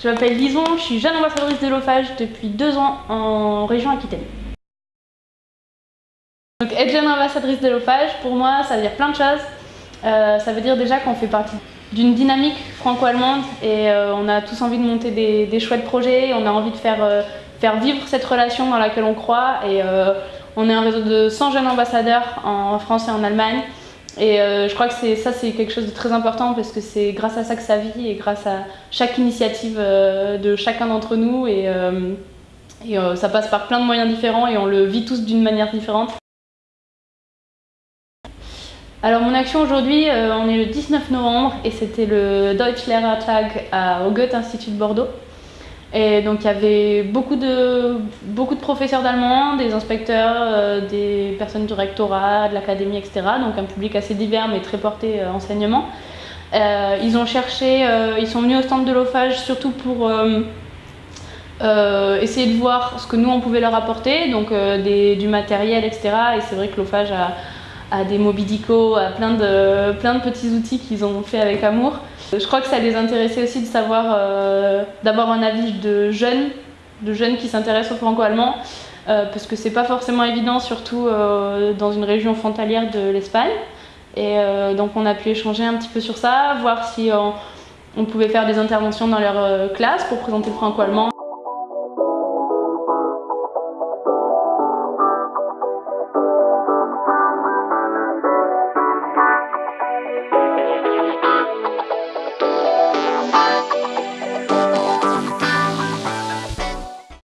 Je m'appelle Lison, je suis jeune ambassadrice de l'OFAGE depuis deux ans en région Aquitaine. Donc être jeune ambassadrice de l'OFAGE, pour moi, ça veut dire plein de choses. Euh, ça veut dire déjà qu'on fait partie d'une dynamique franco-allemande et euh, on a tous envie de monter des, chouettes projets, on a envie de faire, euh, faire vivre cette relation dans laquelle on croit et on est un réseau de 100 jeunes ambassadeurs en France et en Allemagne et euh, je crois que ça, c'est quelque chose de très important parce que c'est grâce à ça que ça vit et grâce à chaque initiative euh, de chacun d'entre nous. Et, euh, ça passe par plein de moyens différents et on le vit tous d'une manière différente. Alors mon action aujourd'hui, on est le 19 novembre et c'était le Deutsch Lehrertag au Goethe Institut de Bordeaux. Et donc il y avait beaucoup de, beaucoup de professeurs d'allemand, des inspecteurs, euh, des personnes du rectorat, de l'académie, etc. Donc un public assez divers mais très porté euh, enseignement. Euh, ils ont cherché, ils sont venus au stand de l'OFAGE surtout pour essayer de voir ce que nous on pouvait leur apporter, donc du matériel, etc. Et c'est vrai que l'OFAGE a, a, des Mobidico, a plein de, plein de petits outils qu'ils ont fait avec amour. Je crois que ça les intéressait aussi de savoir, euh, d'avoir un avis de jeunes, de jeunes qui s'intéressent au franco-allemand, euh, parce que c'est pas forcément évident, surtout euh, dans une région frontalière de l'Espagne. Et donc on a pu échanger un petit peu sur ça, voir si on, on pouvait faire des interventions dans leur classe pour présenter le franco-allemand.